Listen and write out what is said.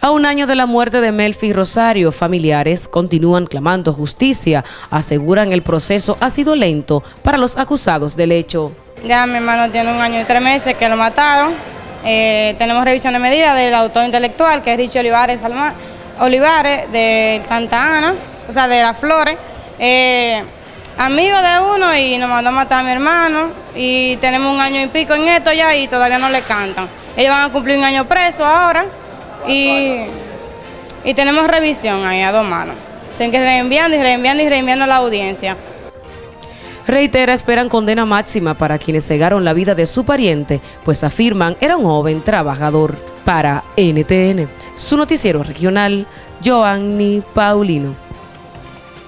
A un año de la muerte de Melfi Rosario, familiares continúan clamando justicia. Aseguran el proceso ha sido lento para los acusados del hecho. Ya mi hermano tiene un año y tres meses que lo mataron. Eh, tenemos revisión de medida del autor intelectual, que es Richie Olivares, Olivares de Santa Ana, o sea, de Las Flores. Eh, amigo de uno y nos mandó a matar a mi hermano. Y tenemos un año y pico en esto ya y todavía no le cantan. Ellos van a cumplir un año preso ahora. Y, y tenemos revisión ahí a dos manos. Tienen que reenviando y reenviando y reenviando a la audiencia. Reitera, esperan condena máxima para quienes cegaron la vida de su pariente, pues afirman era un joven trabajador. Para NTN, su noticiero regional, Joanny Paulino.